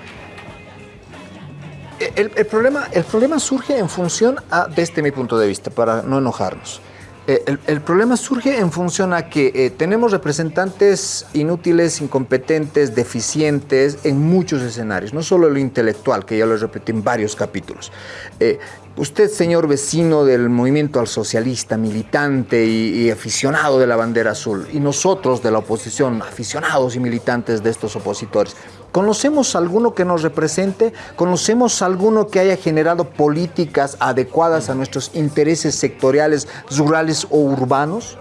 el, problema, el problema surge en función a, desde mi punto de vista, para no enojarnos. Eh, el, problema surge en función a que eh, tenemos representantes inútiles, incompetentes, deficientes en muchos escenarios, no solo lo intelectual, que ya lo repetí en varios capítulos. Eh, Usted, señor vecino del movimiento al socialista, militante y, aficionado de la bandera azul, y nosotros de la oposición, aficionados y militantes de estos opositores, ¿conocemos alguno que nos represente? ¿Conocemos alguno que haya generado políticas adecuadas a nuestros intereses sectoriales, rurales o urbanos?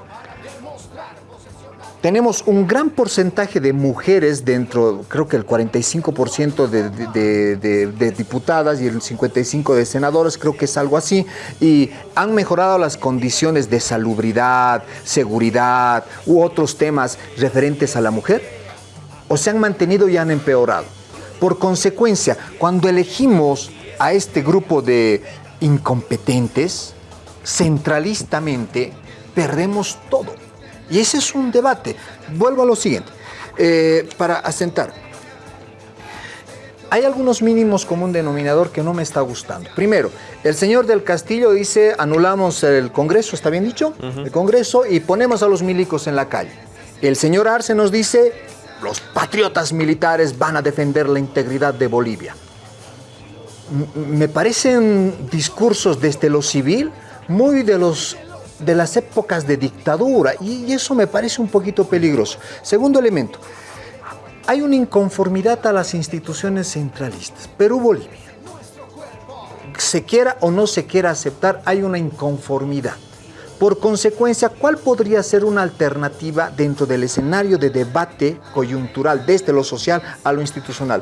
Tenemos un gran porcentaje de mujeres dentro, creo que el 45% de, diputadas y el 55% de senadoras, creo que es algo así, y han mejorado las condiciones de salubridad, seguridad u otros temas referentes a la mujer, o se han mantenido y han empeorado. Por consecuencia, cuando elegimos a este grupo de incompetentes, centralistamente perdemos todo y ese es un debate. Vuelvo a lo siguiente, eh, para asentar. Hay algunos mínimos como un denominador que no me está gustando. Primero, el señor del Castillo dice, anulamos el Congreso, ¿está bien dicho? Uh -huh. El Congreso y ponemos a los milicos en la calle. El señor Arce nos dice, los patriotas militares van a defender la integridad de Bolivia. M me parecen discursos desde lo civil muy de los de las épocas de dictadura y eso me parece un poquito peligroso. Segundo elemento, hay una inconformidad a las instituciones centralistas. Perú-Bolivia, se quiera o no se quiera aceptar, hay una inconformidad. Por consecuencia, ¿cuál podría ser una alternativa dentro del escenario de debate coyuntural desde lo social a lo institucional?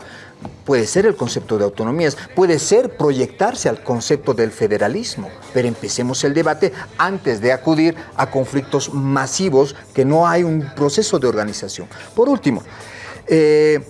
Puede ser el concepto de autonomías, puede ser proyectarse al concepto del federalismo, pero empecemos el debate antes de acudir a conflictos masivos que no hay un proceso de organización. Por último, eh,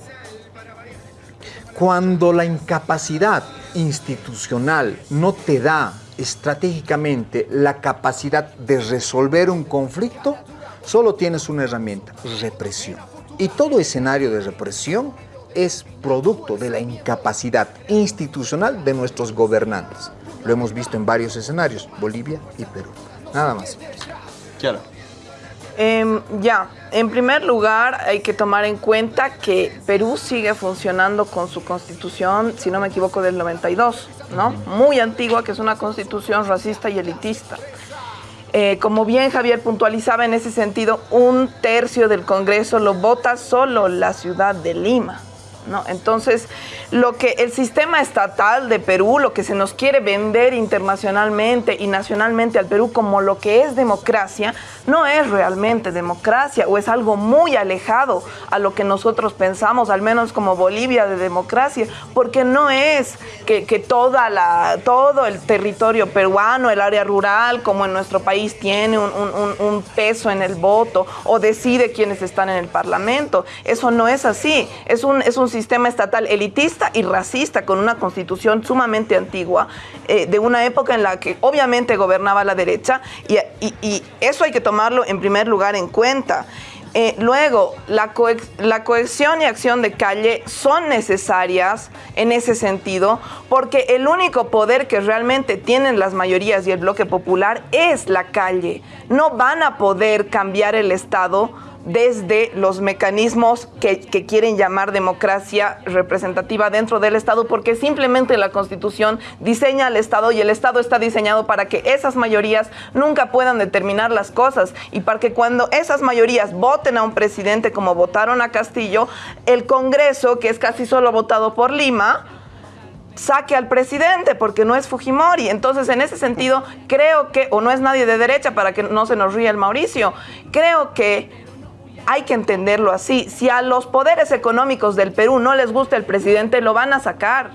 cuando la incapacidad institucional no te da estratégicamente la capacidad de resolver un conflicto, solo tienes una herramienta, represión. Y todo escenario de represión es producto de la incapacidad institucional de nuestros gobernantes. Lo hemos visto en varios escenarios, Bolivia y Perú. Nada más. Claro. Eh, ya, en primer lugar hay que tomar en cuenta que Perú sigue funcionando con su constitución, si no me equivoco, del 92, ¿no? Muy antigua, que es una constitución racista y elitista. Eh, como bien Javier puntualizaba en ese sentido, un tercio del Congreso lo vota solo la ciudad de Lima. ¿No? Entonces, lo que el sistema estatal de Perú, lo que se nos quiere vender internacionalmente y nacionalmente al Perú como lo que es democracia, no es realmente democracia o es algo muy alejado a lo que nosotros pensamos, al menos como Bolivia de democracia, porque no es que, que toda la, todo el territorio peruano, el área rural, como en nuestro país, tiene un, un, peso en el voto o decide quiénes están en el parlamento. Eso no es así. Es un, es un sistema estatal elitista y racista con una constitución sumamente antigua eh, de una época en la que obviamente gobernaba la derecha y, eso hay que tomarlo en primer lugar en cuenta. Eh, luego, la, la, cohesión y acción de calle son necesarias en ese sentido porque el único poder que realmente tienen las mayorías y el bloque popular es la calle. No van a poder cambiar el Estado desde los mecanismos que, quieren llamar democracia representativa dentro del Estado, porque simplemente la Constitución diseña al Estado y el Estado está diseñado para que esas mayorías nunca puedan determinar las cosas y para que cuando esas mayorías voten a un presidente como votaron a Castillo, el Congreso, que es casi solo votado por Lima, saque al presidente porque no es Fujimori. Entonces, en ese sentido, creo que, o no es nadie de derecha para que no se nos ría el Mauricio, creo que hay que entenderlo así. Si a los poderes económicos del Perú no les gusta el presidente, lo van a sacar.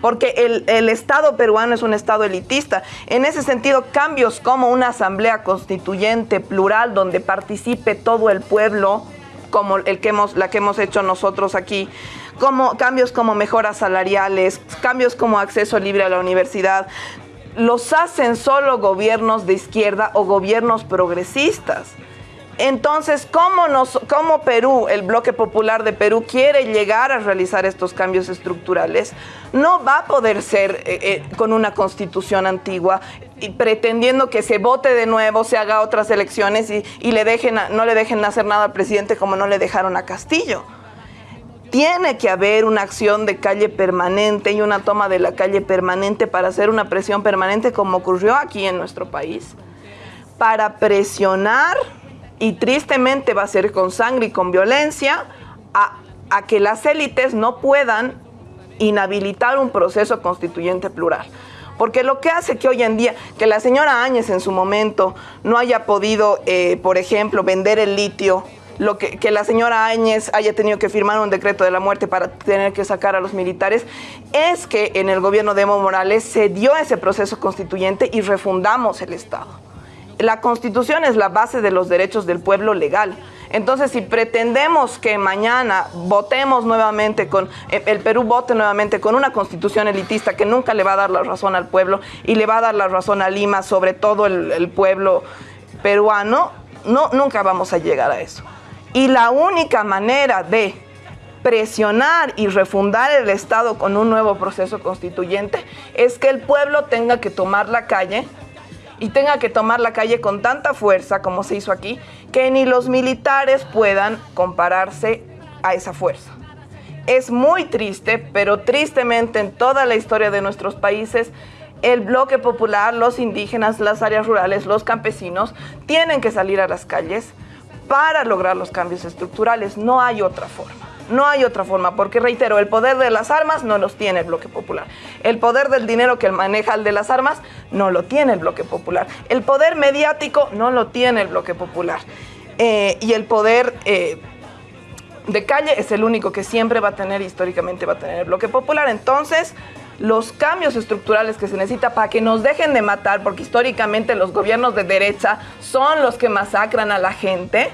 Porque el, el, Estado peruano es un Estado elitista. En ese sentido, cambios como una asamblea constituyente plural donde participe todo el pueblo, como el que hemos, la que hemos hecho nosotros aquí, como cambios como mejoras salariales, cambios como acceso libre a la universidad, los hacen solo gobiernos de izquierda o gobiernos progresistas. Entonces, ¿cómo, nos, ¿cómo Perú, el bloque popular de Perú, quiere llegar a realizar estos cambios estructurales? No va a poder ser eh, eh, con una constitución antigua y pretendiendo que se vote de nuevo, se haga otras elecciones y, y le dejen, no le dejen hacer nada al presidente como no le dejaron a Castillo tiene que haber una acción de calle permanente y una toma de la calle permanente para hacer una presión permanente como ocurrió aquí en nuestro país, para presionar, y tristemente va a ser con sangre y con violencia, a, a que las élites no puedan inhabilitar un proceso constituyente plural. Porque lo que hace que hoy en día, que la señora Áñez en su momento no haya podido, eh, por ejemplo, vender el litio, lo que, que, la señora Áñez haya tenido que firmar un decreto de la muerte para tener que sacar a los militares, es que en el gobierno de Evo Morales se dio ese proceso constituyente y refundamos el Estado. La constitución es la base de los derechos del pueblo legal. Entonces, si pretendemos que mañana votemos nuevamente con, eh, el Perú vote nuevamente con una constitución elitista que nunca le va a dar la razón al pueblo y le va a dar la razón a Lima, sobre todo el, pueblo peruano, no, nunca vamos a llegar a eso. Y la única manera de presionar y refundar el Estado con un nuevo proceso constituyente es que el pueblo tenga que tomar la calle y tenga que tomar la calle con tanta fuerza como se hizo aquí, que ni los militares puedan compararse a esa fuerza. Es muy triste, pero tristemente en toda la historia de nuestros países, el bloque popular, los indígenas, las áreas rurales, los campesinos, tienen que salir a las calles para lograr los cambios estructurales. No hay otra forma. No hay otra forma, porque reitero, el poder de las armas no los tiene el bloque popular. El poder del dinero que maneja el de las armas no lo tiene el bloque popular. El poder mediático no lo tiene el bloque popular. Eh, y el poder eh, de calle es el único que siempre va a tener, históricamente va a tener el bloque popular. Entonces, los cambios estructurales que se necesita para que nos dejen de matar, porque históricamente los gobiernos de derecha son los que masacran a la gente,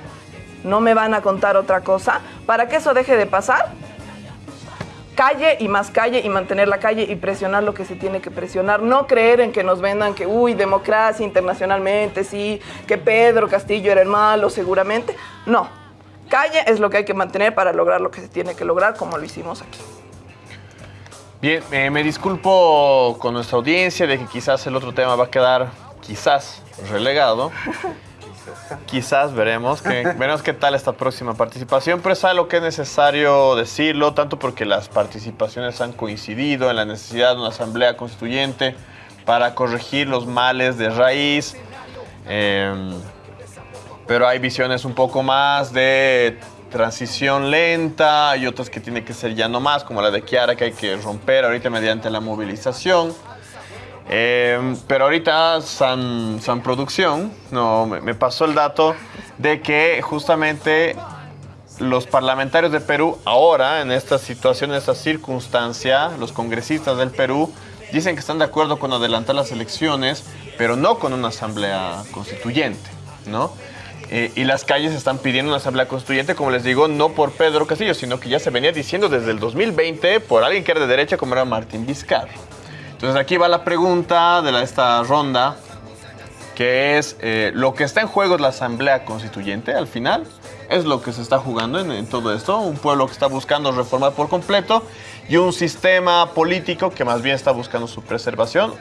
no me van a contar otra cosa, para que eso deje de pasar, calle y más calle y mantener la calle y presionar lo que se tiene que presionar, no creer en que nos vendan que, uy, democracia internacionalmente, sí, que Pedro Castillo era el malo seguramente, no, calle es lo que hay que mantener para lograr lo que se tiene que lograr como lo hicimos aquí. Bien, eh, me disculpo con nuestra audiencia de que quizás el otro tema va a quedar, quizás, relegado. *laughs* Quizás veremos, que, *laughs* veremos qué tal esta próxima participación, pero es algo que es necesario decirlo, tanto porque las participaciones han coincidido en la necesidad de una asamblea constituyente para corregir los males de raíz, eh, pero hay visiones un poco más de transición lenta y otras que tiene que ser ya no más, como la de Kiara, que hay que romper ahorita mediante la movilización. Eh, pero ahorita San, San Producción no, me, me, pasó el dato de que justamente los parlamentarios de Perú ahora, en esta situación, en esta circunstancia, los congresistas del Perú dicen que están de acuerdo con adelantar las elecciones, pero no con una asamblea constituyente, ¿no? Eh, y las calles están pidiendo una asamblea constituyente, como les digo, no por Pedro Castillo, sino que ya se venía diciendo desde el 2020 por alguien que era de derecha como era Martín Vizcarra. Entonces aquí va la pregunta de la, esta ronda, que es, eh, ¿lo que está en juego es la asamblea constituyente al final? Es lo que se está jugando en, en todo esto, un pueblo que está buscando reformar por completo y un sistema político que más bien está buscando su preservación,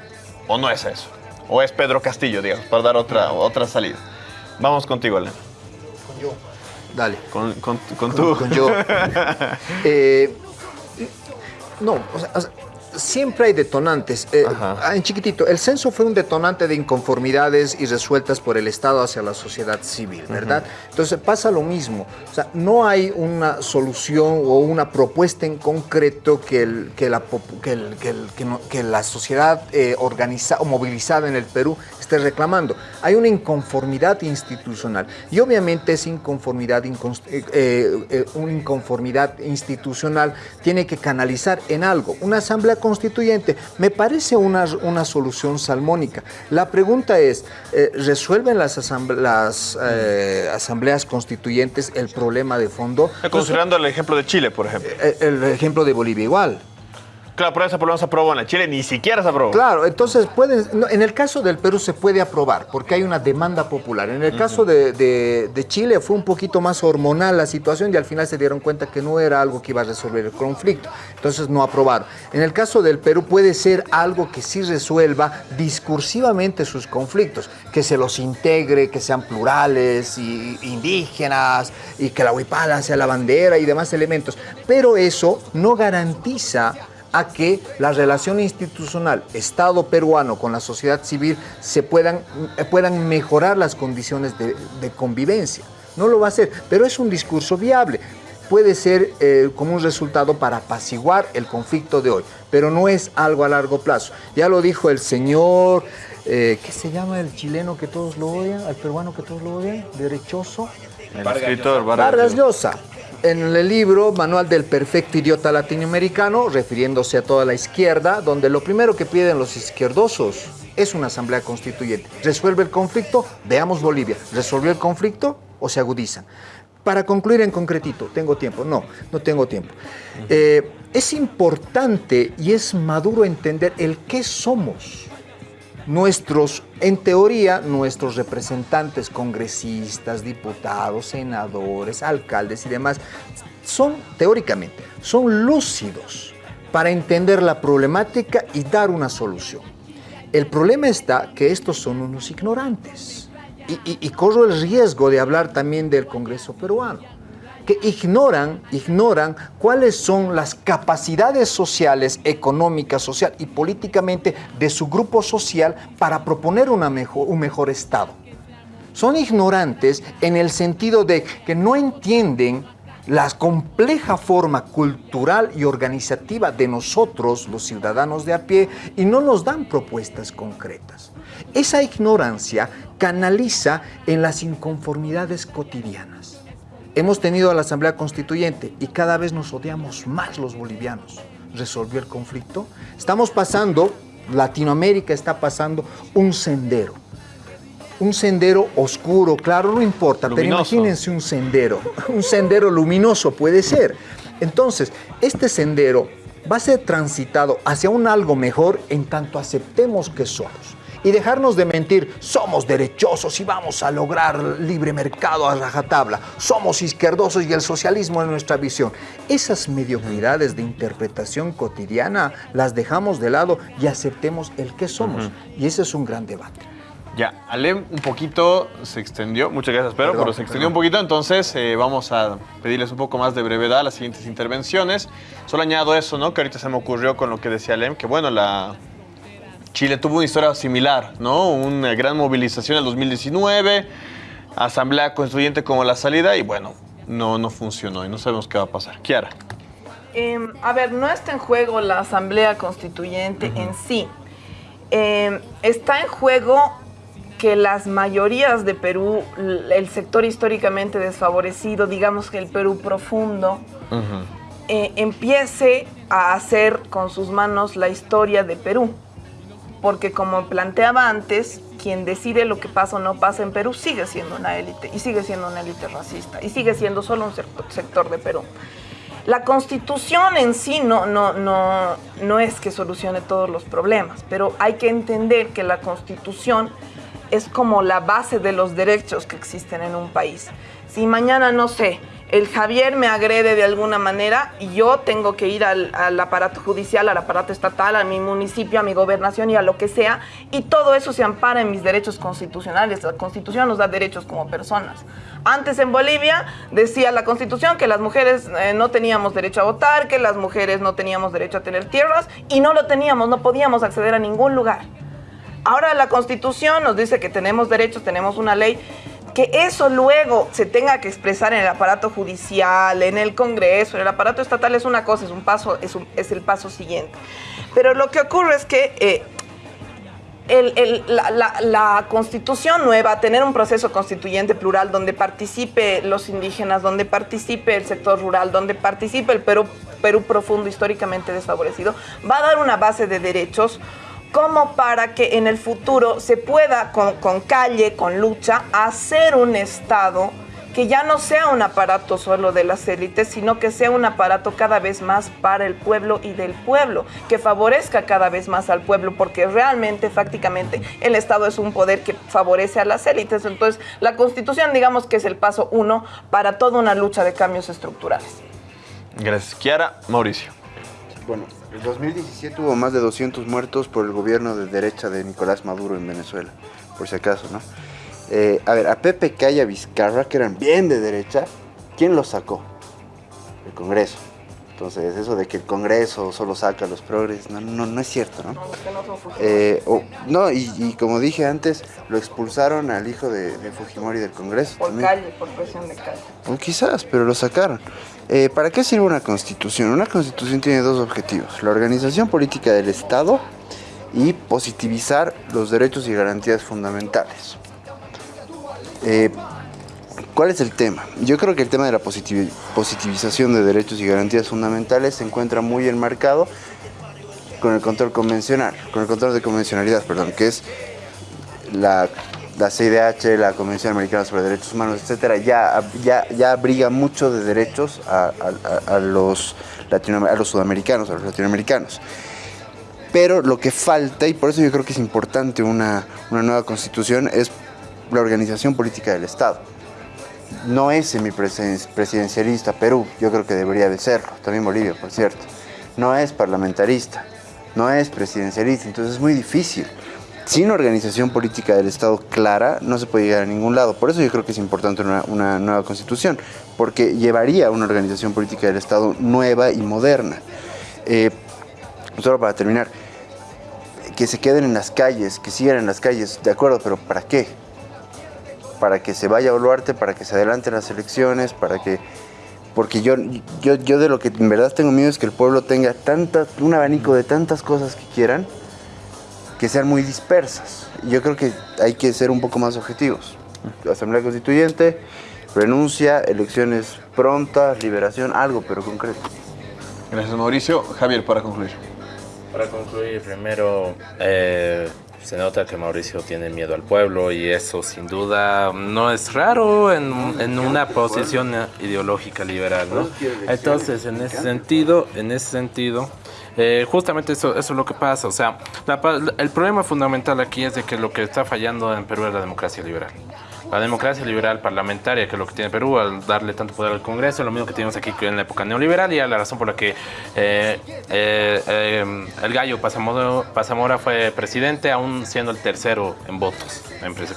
¿o no es eso? ¿O es Pedro Castillo, digamos, para dar otra, otra salida? Vamos contigo, Elena. Con yo. Dale. Con, con, con tú. Con, con yo. *laughs* eh, no, o sea, o sea, siempre hay detonantes. Eh, en chiquitito, el censo fue un detonante de inconformidades y resueltas por el Estado hacia la sociedad civil, ¿verdad? Uh -huh. Entonces pasa lo mismo. O sea, no hay una solución o una propuesta en concreto que, el, que, la, que, el, que, el, que, no, que la sociedad eh, organizada o movilizada en el Perú esté reclamando. Hay una inconformidad institucional y obviamente esa inconformidad, eh, eh, una inconformidad institucional tiene que canalizar en algo. Una asamblea constituyente me parece una, una solución salmónica. La pregunta es, eh, ¿resuelven las, asamble las eh, asambleas constituyentes el problema de fondo? Considerando el ejemplo de Chile, por ejemplo. El ejemplo de Bolivia igual. Claro, pero esa por menos se aprobó en la Chile, ni siquiera se aprobó. Claro, entonces pueden, no, en el caso del Perú se puede aprobar porque hay una demanda popular. En el caso de, de- de Chile fue un poquito más hormonal la situación y al final se dieron cuenta que no era algo que iba a resolver el conflicto. Entonces no aprobaron. En el caso del Perú puede ser algo que sí resuelva discursivamente sus conflictos, que se los integre, que sean plurales y indígenas y que la huipala sea la bandera y demás elementos. Pero eso no garantiza a que la relación institucional Estado peruano con la sociedad civil se puedan, eh, puedan mejorar las condiciones de, de convivencia. No lo va a hacer, pero es un discurso viable. Puede ser eh, como un resultado para apaciguar el conflicto de hoy, pero no es algo a largo plazo. Ya lo dijo el señor, eh, ¿qué se llama el chileno que todos lo odian? ¿Al peruano que todos lo odian? ¿Derechoso? El escritor Vargas Llosa. En el libro Manual del Perfecto Idiota Latinoamericano, refiriéndose a toda la izquierda, donde lo primero que piden los izquierdosos es una asamblea constituyente. ¿Resuelve el conflicto? Veamos Bolivia. ¿Resolvió el conflicto o se agudizan? Para concluir en concretito, ¿tengo tiempo? No, no tengo tiempo. Eh, es importante y es maduro entender el qué somos nuestros, en teoría, nuestros representantes, congresistas, diputados, senadores, alcaldes y demás, son, teóricamente, son lúcidos para entender la problemática y dar una solución. El problema está que estos son unos ignorantes. Y, y- y corro el riesgo de hablar también del Congreso peruano que ignoran, ignoran cuáles son las capacidades sociales, económicas, social y políticamente de su grupo social para proponer un mejor Estado. Son ignorantes en el sentido de que no entienden la compleja forma cultural y organizativa de nosotros, los ciudadanos de a pie, y no nos dan propuestas concretas. Esa ignorancia canaliza en las inconformidades cotidianas. Hemos tenido a la Asamblea Constituyente y cada vez nos odiamos más los bolivianos. ¿Resolvió el conflicto? Estamos pasando, Latinoamérica está pasando un sendero. Un sendero oscuro, claro, no importa, pero imagínense un sendero. *laughs* Un sendero luminoso puede ser. Entonces, este sendero va a ser transitado hacia un algo mejor en tanto aceptemos que somos. Y dejarnos de mentir, somos derechosos y vamos a lograr libre mercado a rajatabla. Somos izquierdosos y el socialismo es nuestra visión. Esas mediocridades de interpretación cotidiana las dejamos de lado y aceptemos el que somos. Y ese es un gran debate. Ya, Alem un poquito se extendió, muchas gracias, pero, Perdón, pero se extendió perdón. un poquito, entonces eh, vamos a pedirles un poco más de brevedad a las siguientes intervenciones. Solo añado eso, ¿no? Que ahorita se me ocurrió con lo que decía Alem, que bueno, la Chile tuvo una historia similar, ¿no? Una gran movilización en el 2019, asamblea constituyente como la salida y bueno, no, no funcionó y no sabemos qué va a pasar. Kiara. Em, a ver, no está en juego la Asamblea Constituyente en sí. Em, está en juego que las mayorías de Perú, el sector históricamente desfavorecido, digamos que el Perú profundo, eh, empiece a hacer con sus manos la historia de Perú. Porque como planteaba antes, quien decide lo que pasa o no pasa en Perú sigue siendo una élite y sigue siendo una élite racista y sigue siendo solo un sector- de Perú. La constitución en sí no, no, no, no es que solucione todos los problemas, pero hay que entender que la constitución es como la base de los derechos que existen en un país. Si mañana, no sé, el Javier me agrede de alguna manera y yo tengo que ir al, aparato judicial, al aparato estatal, a mi municipio, a mi gobernación y a lo que sea, y todo eso se ampara en mis derechos constitucionales. La constitución nos da derechos como personas. Antes en Bolivia decía la constitución que las mujeres eh, no teníamos derecho a votar, que las mujeres no teníamos derecho a tener tierras y no lo teníamos, no podíamos acceder a ningún lugar. Ahora la constitución nos dice que tenemos derechos, tenemos una ley, que eso luego se tenga que expresar en el aparato judicial, en el Congreso, en el aparato estatal es una cosa, es un paso, es, el paso siguiente. Pero lo que ocurre es que eh, la constitución nueva, tener un proceso constituyente plural donde participe los indígenas, donde participe el sector rural, donde participe el Perú, Perú profundo históricamente desfavorecido, va a dar una base de derechos como para que en el futuro se pueda con, con calle, con lucha, hacer un Estado que que ya no sea un aparato solo de las élites, sino que sea un aparato cada vez más para el pueblo y del pueblo, que favorezca cada vez más al pueblo, porque realmente, fácticamente, el Estado es un poder que favorece a las élites. Entonces, la Constitución, digamos que es el paso uno para toda una lucha de cambios estructurales. Gracias, Kiara. Mauricio. Bueno, en 2017 hubo más de 200 muertos por el gobierno de derecha de Nicolás Maduro en Venezuela, por si acaso, ¿no? Eh, a ver, a Pepe Calla Vizcarra, que eran bien de derecha, ¿quién los sacó? El Congreso. Entonces, eso de que el Congreso solo saca a los progres, no, no, no es cierto, ¿no? Eh, no, y, y como dije antes, lo expulsaron al hijo de, de Fujimori del Congreso. Por también. calle, por presión de calle. O quizás, pero lo sacaron. Eh, ¿Para qué sirve una constitución? Una constitución tiene dos objetivos. La organización política del Estado y positivizar los derechos y garantías fundamentales. Eh, ¿Cuál es el tema? Yo creo que el tema de la positivi- positivización de derechos y garantías fundamentales se encuentra muy enmarcado con el control convencional, con el control de convencionalidad, perdón, que es la, la CIDH, la Convención Americana sobre Derechos Humanos, etcétera, ya, ya, ya abriga mucho de derechos a, los a los sudamericanos, a los latinoamericanos. Pero lo que falta, y por eso yo creo que es importante una nueva constitución, es la organización política del Estado. No es semipresidencialista Perú, yo creo que debería de serlo, también Bolivia, por cierto. No es parlamentarista, no es presidencialista, entonces es muy difícil. Sin organización política del Estado clara, no se puede llegar a ningún lado. Por eso yo creo que es importante una, nueva constitución, porque llevaría una organización política del Estado nueva y moderna. Eh, solo para terminar, que se queden en las calles, que sigan en las calles, de acuerdo, pero ¿para qué? Para que se vaya a Boluarte, para que se adelanten las elecciones, para que... Porque yo, yo, yo de lo que en verdad tengo miedo es que el pueblo tenga tanta, un abanico de tantas cosas que quieran, que sean muy dispersas. Yo creo que hay que ser un poco más objetivos. Asamblea Constituyente, renuncia, elecciones prontas, liberación, algo, pero concreto. Gracias, Mauricio. Javier, para concluir. Para concluir, primero, eh, se nota que Mauricio tiene miedo al pueblo y eso sin duda no es raro en, en una posición ideológica liberal, ¿no? Entonces, en ese sentido, en ese sentido, eh, justamente eso, eso es lo que pasa. O sea, la el problema fundamental aquí es de que lo que está fallando en Perú es la democracia liberal. La democracia liberal parlamentaria, que es lo que tiene Perú, al darle tanto poder al Congreso, lo mismo que tenemos aquí en la época neoliberal, y a la razón por la que eh, eh, eh, el gallo Pasamora, Pasamora fue presidente, aún siendo el tercero en votos,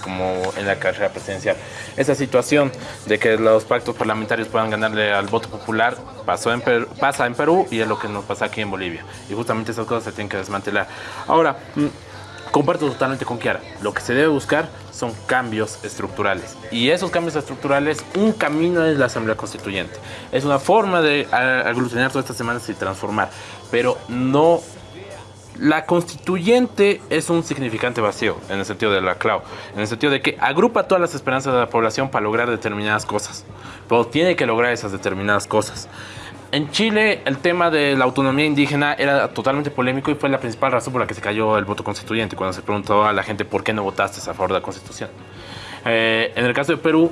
como en la carrera presidencial. Esa situación de que los pactos parlamentarios puedan ganarle al voto popular pasó en pasa en Perú y es lo que nos pasa aquí en Bolivia. Y justamente esas cosas se tienen que desmantelar. Ahora, mm, Comparto totalmente con Kiara. Lo que se debe buscar son cambios estructurales. Y esos cambios estructurales, un camino es la Asamblea Constituyente. Es una forma de aglutinar todas estas semanas y transformar. Pero no... La constituyente es un significante vacío, en el sentido de la clau, en el sentido de que agrupa todas las esperanzas de la población para lograr determinadas cosas, pero tiene que lograr esas determinadas cosas. En Chile el tema de la autonomía indígena era totalmente polémico y fue la principal razón por la que se cayó el voto constituyente, cuando se preguntó a la gente por qué no votaste a favor de la constitución. Eh, en el caso de Perú,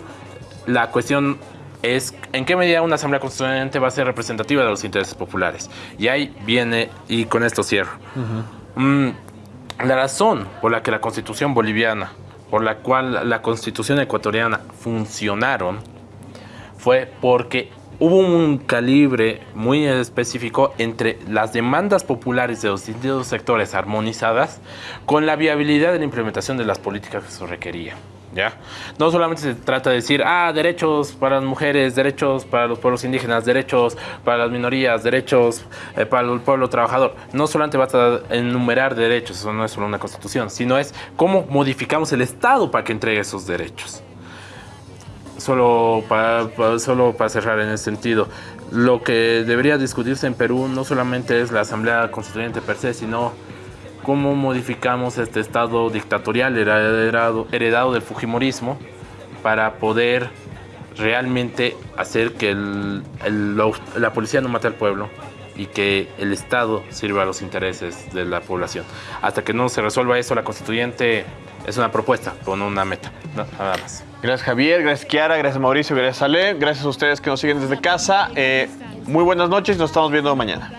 la cuestión es en qué medida una asamblea constituyente va a ser representativa de los intereses populares. Y ahí viene, y con esto cierro. Mm, la razón por la que la constitución boliviana, por la cual la constitución ecuatoriana funcionaron, fue porque hubo un calibre muy específico entre las demandas populares de los distintos sectores armonizadas con la viabilidad de la implementación de las políticas que se requería. ¿Ya? No solamente se trata de decir, ah, derechos para las mujeres, derechos para los pueblos indígenas, derechos para las minorías, derechos eh, para el pueblo trabajador. No solamente basta enumerar derechos, eso no es solo una constitución, sino es cómo modificamos el Estado para que entregue esos derechos solo para, solo para cerrar en ese sentido, lo que debería discutirse en Perú no solamente es la Asamblea Constituyente per se, sino cómo modificamos este estado dictatorial heredado, heredado del Fujimorismo para poder realmente hacer que el- la, policía no mate al pueblo y que el Estado sirva a los intereses de la población. Hasta que no se resuelva eso, la constituyente es una propuesta, con una meta, nada más. Gracias Javier, gracias Kiara, gracias Mauricio, gracias Ale, gracias a ustedes que nos siguen desde casa. Eh, muy buenas noches, nos estamos viendo mañana.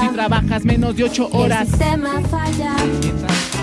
Si trabajas menos de 8 horas. El sistema falla.